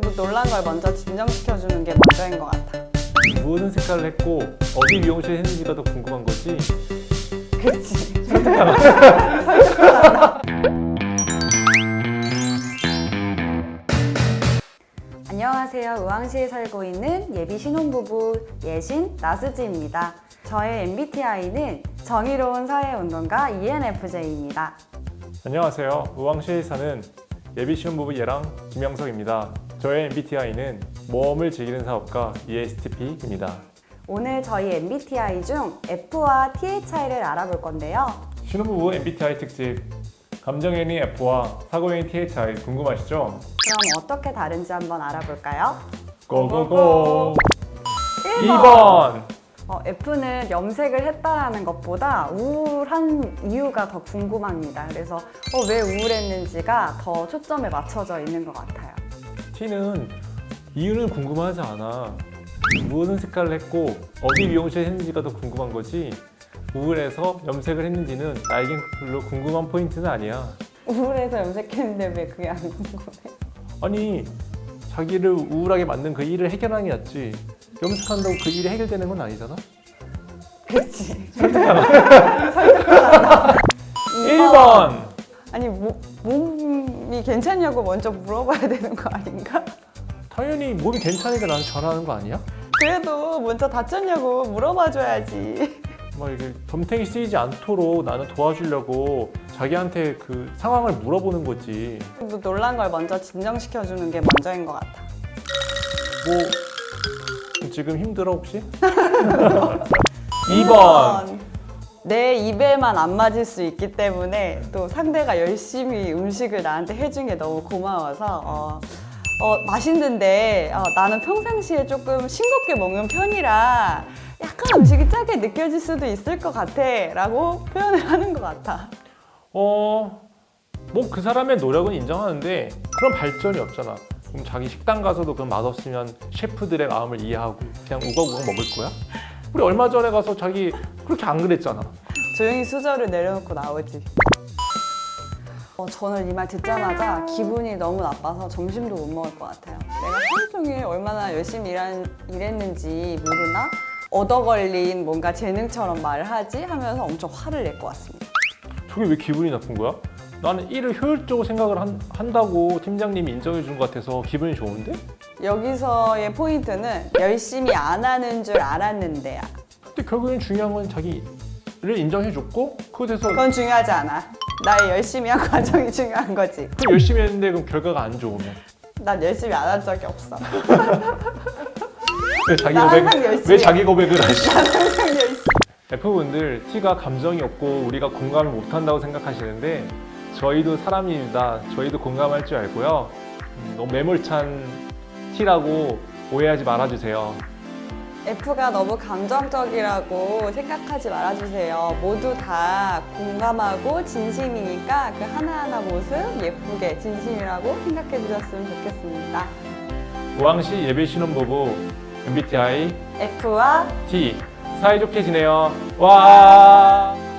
뭐 놀란 걸 먼저 진정시켜주는 게 먼저인 것 같아. 무슨 색깔을 했고 어디 미용실 했는지가 더 궁금한 거지 그렇지. 안녕하세요. 의왕시에 살고 있는 예비 신혼부부 예신 나스지입니다. 저의 MBTI는 정의로운 사회운동가 ENFJ입니다. 안녕하세요 의왕시에 사는 예비 신혼부부 예랑 김영석입니다 저의 MBTI는 모험을 즐기는 사업가 ESTP입니다 오늘 저희 MBTI 중 F와 차이를 알아볼 건데요. 신혼부부 MBTI 특집 감정연이 F와 T의 차이 궁금하시죠? 그럼 어떻게 다른지 한번 알아볼까요? 고고고 1번. 2번 어, F는 염색을 했다라는 것보다 우울한 이유가 더 궁금합니다. 그래서 어, 왜 우울했는지가 더 초점에 맞춰져 있는 것 같아요. T는 이유는 궁금하지 않아. 무슨 색깔을 했고 어디 미용실 했는지가 더 궁금한 거지? 우울해서 염색을 했는지는 나에겐 별로 궁금한 포인트는 아니야. 우울해서 염색했는데 왜 그게 안 궁금해? 아니 자기를 우울하게 만든 그 일을 해결하는 게 낫지. 염색한다고 그 일이 해결되는 건 아니잖아. 그렇지. 1번 아니 모, 몸이 괜찮냐고 먼저 물어봐야 되는 거 아닌가? 당연히 몸이 괜찮으니까 나는 전화하는 거 아니야? 그래도 먼저 다쳤냐고 물어봐줘야지. 막 이게 덤탱이 쓰이지 않도록 나는 도와주려고 자기한테 그 상황을 물어보는 거지 뭐 놀란 걸 먼저 진정시켜주는 게 먼저인 것 같아. 뭐 지금 힘들어 혹시? 2번 내 입에만 안 맞을 수 있기 때문에 또 상대가 열심히 음식을 나한테 해준 게 너무 고마워서 어, 어, 맛있는데 어, 나는 평상시에 조금 싱겁게 먹는 편이라 약간 음식이 짜게 느껴질 수도 있을 것 같아 라고 표현을 하는 것 같아 어... 뭐 그 사람의 노력은 인정하는데 그런 발전이 없잖아 그럼 자기 식당 가서도 그런 맛없으면 셰프들의 마음을 이해하고 그냥 우걱우걱 먹을 거야? 우리 얼마 전에 가서 자기 그렇게 안 그랬잖아 조용히 수저를 내려놓고 나오지 어, 저는 이 말 듣자마자 기분이 너무 나빠서 점심도 못 먹을 것 같아요 내가 하루 종일 얼마나 열심히 일한, 일했는지 모르나? 얻어 걸린 뭔가 재능처럼 말을 하지? 하면서 엄청 화를 낼 것 같습니다 저게 왜 기분이 나쁜 거야? 나는 일을 효율적으로 생각을 한, 한다고 팀장님이 인정해 준 것 같아서 기분이 좋은데? 여기서의 포인트는 열심히 안 하는 줄 알았는데야 근데 결국엔 중요한 건 자기를 인정해 줬고 그것에서 그건 중요하지 않아 나의 열심히 한 과정이 중요한 거지 그 열심히 했는데 그럼 결과가 안 좋으면 난 열심히 안 한 적이 없어 왜 자기 나 고백 왜 해. 자기 고백을 하시? F분들 T가 감정이 없고 우리가 공감을 못한다고 생각하시는데 저희도 사람입니다. 저희도 공감할 줄 알고요. 음, 너무 매몰찬 T라고 오해하지 말아주세요. F가 너무 감정적이라고 생각하지 말아주세요. 모두 다 공감하고 진심이니까 그 하나하나 모습 예쁘게 진심이라고 생각해 주셨으면 좋겠습니다. 우왕시 예배 신혼부부 MBTI F와 T 사이좋게 지내요. 와.